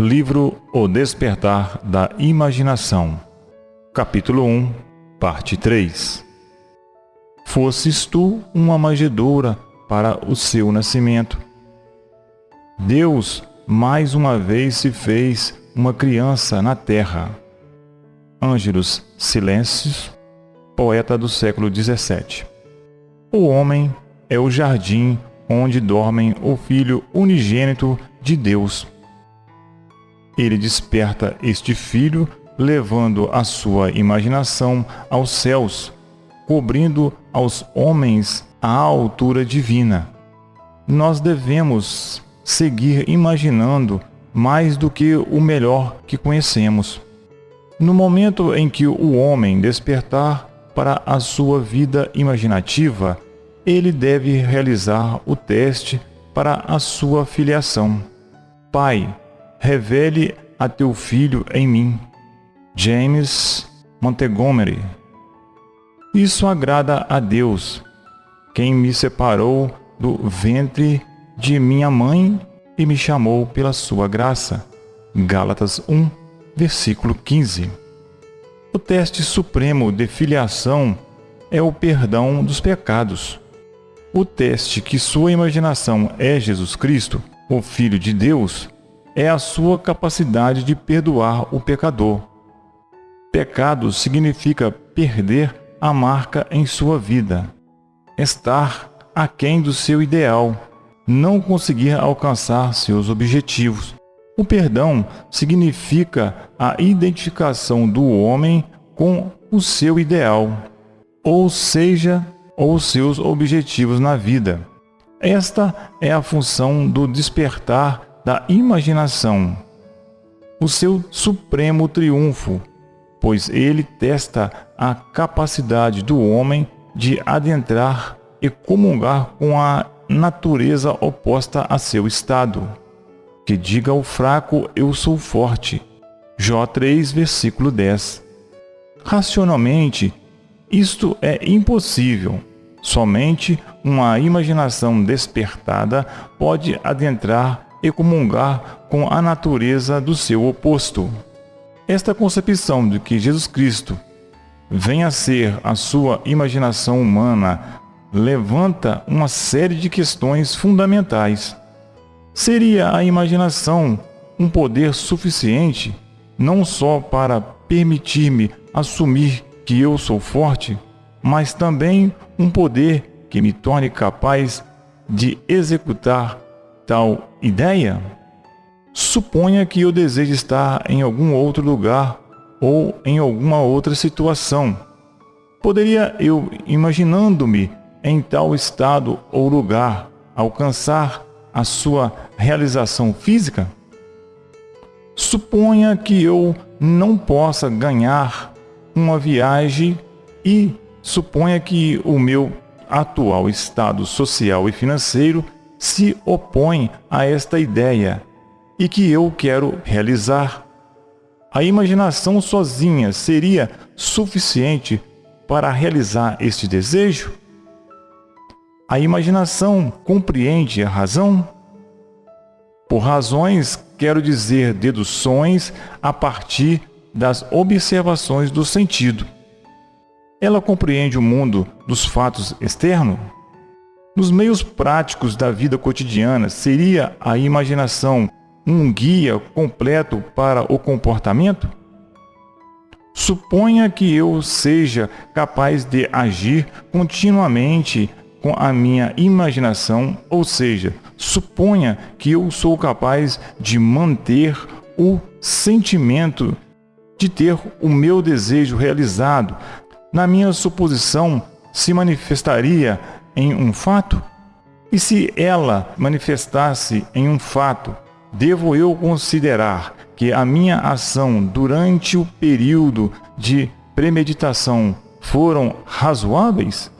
Livro O Despertar da Imaginação, Capítulo 1, Parte 3 Fosses tu uma manjedoura para o seu nascimento. Deus mais uma vez se fez uma criança na terra. Ângelos Silêncios, poeta do século XVII. O homem é o jardim onde dormem o Filho unigênito de Deus ele desperta este filho, levando a sua imaginação aos céus, cobrindo aos homens a altura divina. Nós devemos seguir imaginando mais do que o melhor que conhecemos. No momento em que o homem despertar para a sua vida imaginativa, ele deve realizar o teste para a sua filiação. Pai, revele a teu filho em mim. James Montgomery. Isso agrada a Deus, quem me separou do ventre de minha mãe e me chamou pela sua graça. Gálatas 1, versículo 15. O teste supremo de filiação é o perdão dos pecados. O teste que sua imaginação é Jesus Cristo, o Filho de Deus, é a sua capacidade de perdoar o pecador. Pecado significa perder a marca em sua vida, estar aquém do seu ideal, não conseguir alcançar seus objetivos. O perdão significa a identificação do homem com o seu ideal, ou seja, ou seus objetivos na vida. Esta é a função do despertar da imaginação, o seu supremo triunfo, pois ele testa a capacidade do homem de adentrar e comungar com a natureza oposta a seu estado. Que diga ao fraco, eu sou forte. Jó 3, versículo 10. Racionalmente, isto é impossível. Somente uma imaginação despertada pode adentrar e comungar com a natureza do seu oposto. Esta concepção de que Jesus Cristo venha a ser a sua imaginação humana levanta uma série de questões fundamentais. Seria a imaginação um poder suficiente não só para permitir-me assumir que eu sou forte, mas também um poder que me torne capaz de executar tal ideia, suponha que eu deseje estar em algum outro lugar ou em alguma outra situação. Poderia eu, imaginando-me em tal estado ou lugar, alcançar a sua realização física? Suponha que eu não possa ganhar uma viagem e suponha que o meu atual estado social e financeiro se opõe a esta ideia e que eu quero realizar. A imaginação sozinha seria suficiente para realizar este desejo? A imaginação compreende a razão? Por razões, quero dizer deduções a partir das observações do sentido. Ela compreende o mundo dos fatos externos? Nos meios práticos da vida cotidiana, seria a imaginação um guia completo para o comportamento? Suponha que eu seja capaz de agir continuamente com a minha imaginação, ou seja, suponha que eu sou capaz de manter o sentimento de ter o meu desejo realizado. Na minha suposição, se manifestaria em um fato? E se ela manifestasse em um fato, devo eu considerar que a minha ação durante o período de premeditação foram razoáveis?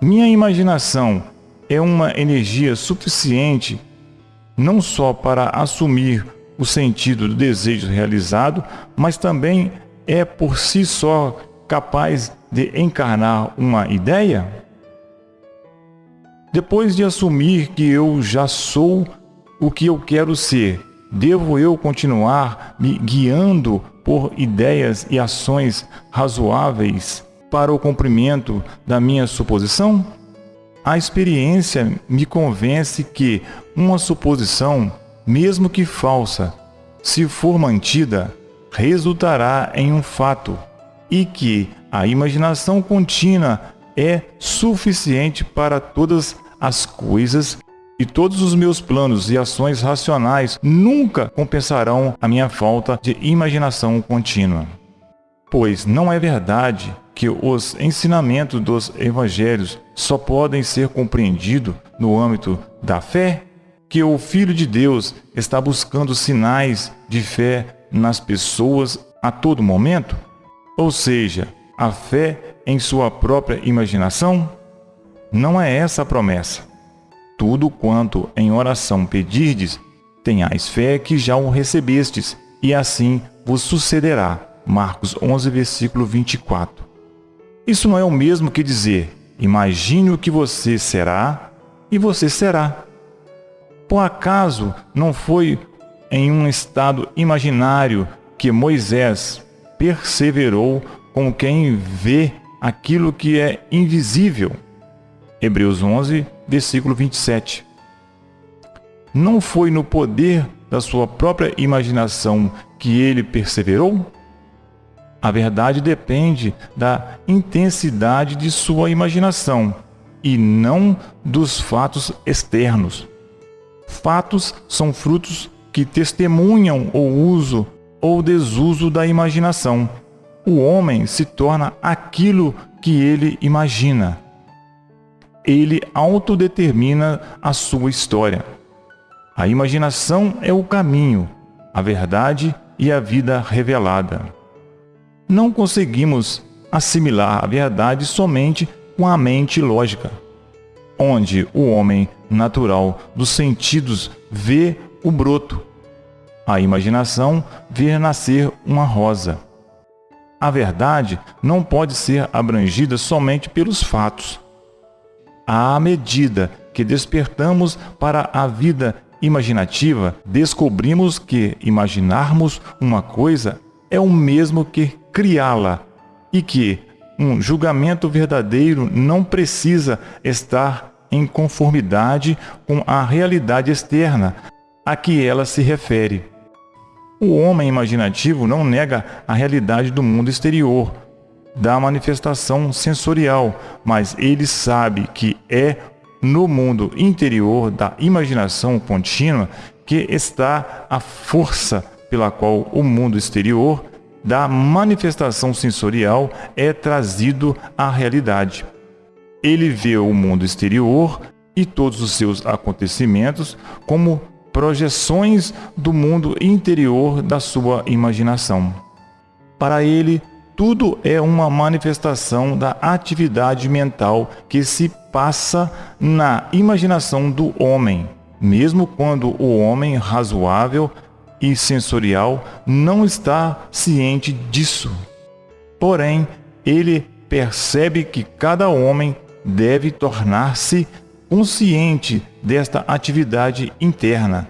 Minha imaginação é uma energia suficiente não só para assumir o sentido do desejo realizado, mas também é por si só capaz de encarnar uma ideia? Depois de assumir que eu já sou o que eu quero ser devo eu continuar me guiando por ideias e ações razoáveis para o cumprimento da minha suposição? A experiência me convence que uma suposição, mesmo que falsa, se for mantida, resultará em um fato e que a imaginação contínua é suficiente para todas as coisas e todos os meus planos e ações racionais nunca compensarão a minha falta de imaginação contínua. Pois não é verdade que os ensinamentos dos evangelhos só podem ser compreendidos no âmbito da fé? Que o Filho de Deus está buscando sinais de fé nas pessoas a todo momento? Ou seja, a fé em sua própria imaginação? Não é essa a promessa. Tudo quanto em oração pedirdes, tenhais fé que já o recebestes, e assim vos sucederá. Marcos 11, versículo 24. Isso não é o mesmo que dizer, imagine o que você será e você será. Por acaso não foi em um estado imaginário que Moisés perseverou com quem vê aquilo que é invisível. Hebreus 11, versículo 27. Não foi no poder da sua própria imaginação que ele perseverou? A verdade depende da intensidade de sua imaginação e não dos fatos externos. Fatos são frutos que testemunham o uso ou desuso da imaginação. O homem se torna aquilo que ele imagina. Ele autodetermina a sua história. A imaginação é o caminho, a verdade e a vida revelada. Não conseguimos assimilar a verdade somente com a mente lógica, onde o homem natural dos sentidos vê o broto a imaginação ver nascer uma rosa. A verdade não pode ser abrangida somente pelos fatos. À medida que despertamos para a vida imaginativa, descobrimos que imaginarmos uma coisa é o mesmo que criá-la e que um julgamento verdadeiro não precisa estar em conformidade com a realidade externa a que ela se refere. O homem imaginativo não nega a realidade do mundo exterior, da manifestação sensorial, mas ele sabe que é no mundo interior da imaginação contínua que está a força pela qual o mundo exterior da manifestação sensorial é trazido à realidade. Ele vê o mundo exterior e todos os seus acontecimentos como projeções do mundo interior da sua imaginação. Para ele, tudo é uma manifestação da atividade mental que se passa na imaginação do homem, mesmo quando o homem razoável e sensorial não está ciente disso. Porém, ele percebe que cada homem deve tornar-se consciente desta atividade interna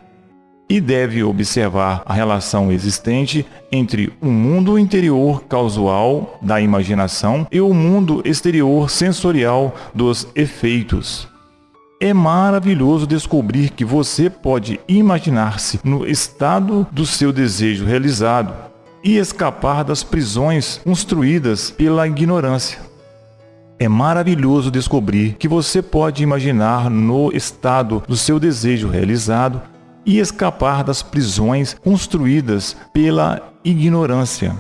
e deve observar a relação existente entre o mundo interior causal da imaginação e o mundo exterior sensorial dos efeitos. É maravilhoso descobrir que você pode imaginar-se no estado do seu desejo realizado e escapar das prisões construídas pela ignorância. É maravilhoso descobrir que você pode imaginar no estado do seu desejo realizado e escapar das prisões construídas pela ignorância.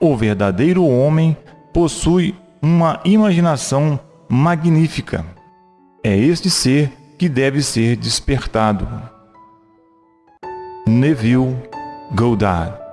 O verdadeiro homem possui uma imaginação magnífica. É este ser que deve ser despertado. Neville Goddard